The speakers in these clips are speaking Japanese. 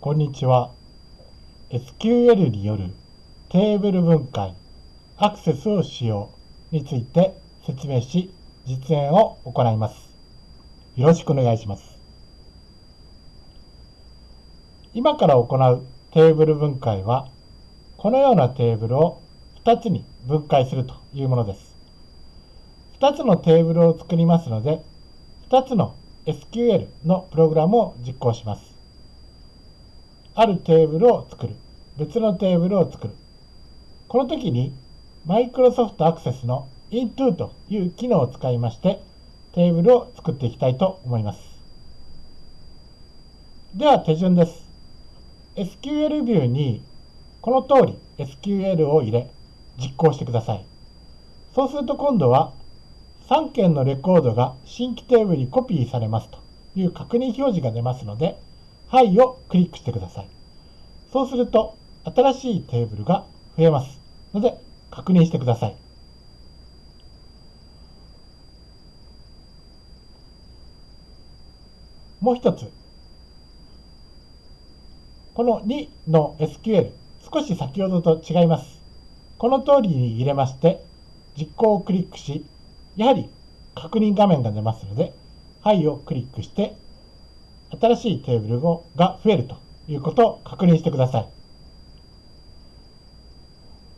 こんにちは。SQL によるテーブル分解、アクセスを使用について説明し、実演を行います。よろしくお願いします。今から行うテーブル分解は、このようなテーブルを2つに分解するというものです。2つのテーブルを作りますので、2つの SQL のプログラムを実行します。あるテーブルを作る。別のテーブルを作る。この時に Microsoft Access の into という機能を使いましてテーブルを作っていきたいと思います。では手順です。SQL ビューにこの通り SQL を入れ実行してください。そうすると今度は3件のレコードが新規テーブルにコピーされますという確認表示が出ますので、はいをクリックしてください。そうすると新しいテーブルが増えますので確認してください。もう一つ、この2の SQL、少し先ほどと違います。この通りに入れまして、実行をクリックし、やはり確認画面が出ますので、はいをクリックして、新しいテーブルが増えるということを確認してください。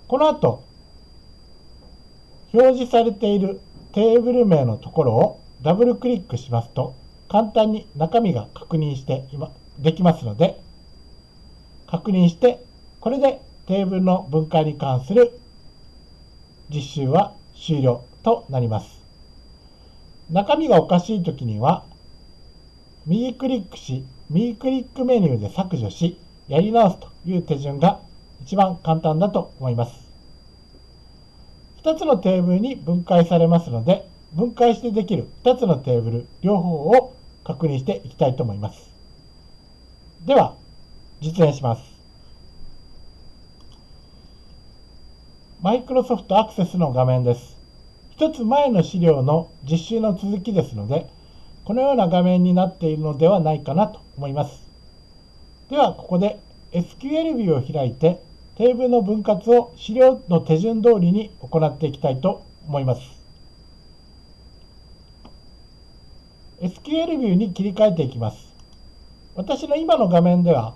この後、表示されているテーブル名のところをダブルクリックしますと、簡単に中身が確認して今できますので、確認して、これでテーブルの分解に関する実習は終了となります。中身がおかしいときには、右クリックし、右クリックメニューで削除し、やり直すという手順が一番簡単だと思います。2つのテーブルに分解されますので、分解してできる2つのテーブル両方を確認していきたいと思います。では、実演します。マイクロソフトアクセスの画面です。一つ前の資料の実習の続きですので、このような画面になっているのではないかなと思います。では、ここで SQL ビューを開いて、テーブルの分割を資料の手順通りに行っていきたいと思います。SQL ビューに切り替えていきます。私の今の画面では、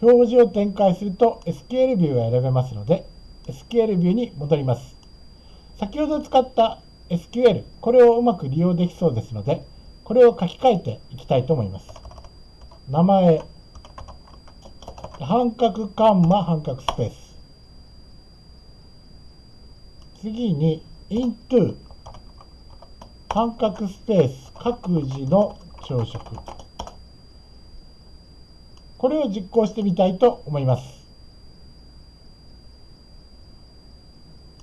表示を展開すると SQL ビューが選べますので、SQL ビューに戻ります。先ほど使った SQL、これをうまく利用できそうですので、これを書き換えていきたいと思います。名前、半角カンマ半角スペース。次に into 半角スペース各自の朝食。これを実行してみたいと思います。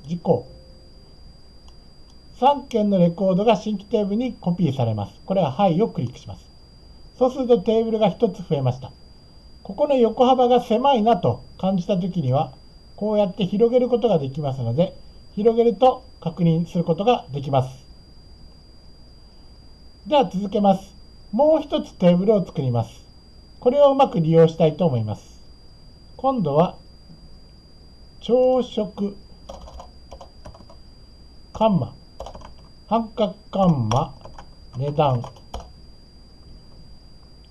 実行。3件のレコードが新規テーブルにコピーされます。これははいをクリックします。そうするとテーブルが1つ増えました。ここの横幅が狭いなと感じたときには、こうやって広げることができますので、広げると確認することができます。では続けます。もう一つテーブルを作ります。これをうまく利用したいと思います。今度は、朝食、カンマ、半角カンマ、値段。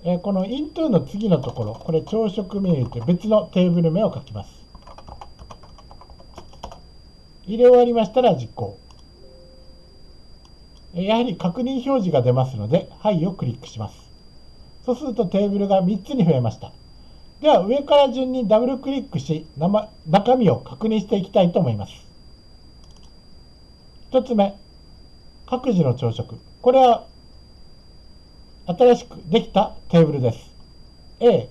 えこの into の次のところ、これ朝食メニューという別のテーブル名を書きます。入れ終わりましたら実行。やはり確認表示が出ますので、はいをクリックします。そうするとテーブルが3つに増えました。では上から順にダブルクリックし、中身を確認していきたいと思います。1つ目、各自の朝食。これは新しくできたテーブルです。A、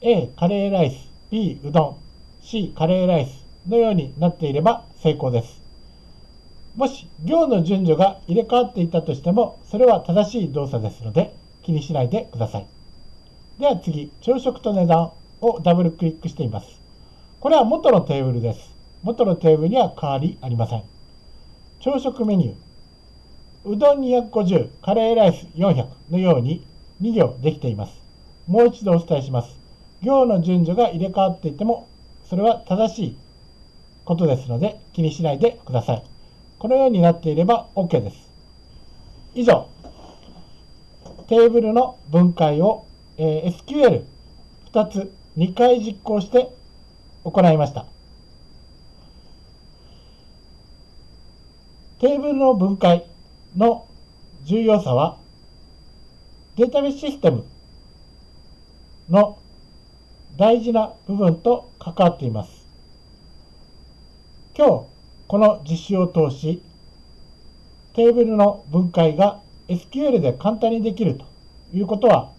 A、カレーライス、B、うどん、C、カレーライスのようになっていれば成功です。もし行の順序が入れ替わっていたとしても、それは正しい動作ですので気にしないでください。では次、朝食と値段をダブルクリックしています。これは元のテーブルです。元のテーブルには変わりありません。朝食メニュー。うどん250、カレーライス400のように2行できています。もう一度お伝えします。行の順序が入れ替わっていても、それは正しいことですので気にしないでください。このようになっていれば OK です。以上、テーブルの分解を、えー、SQL2 つ2回実行して行いました。テーブルの分解の重要さはデータベースシステムの大事な部分と関わっています。今日この実習を通しテーブルの分解が SQL で簡単にできるということは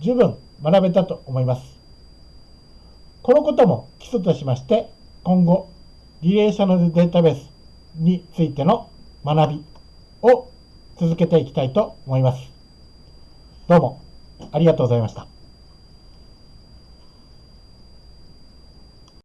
十分学べたと思います。このことも基礎としまして今後リレーショナルデータベースについての学びを続けていきたいと思います。どうもありがとうございました。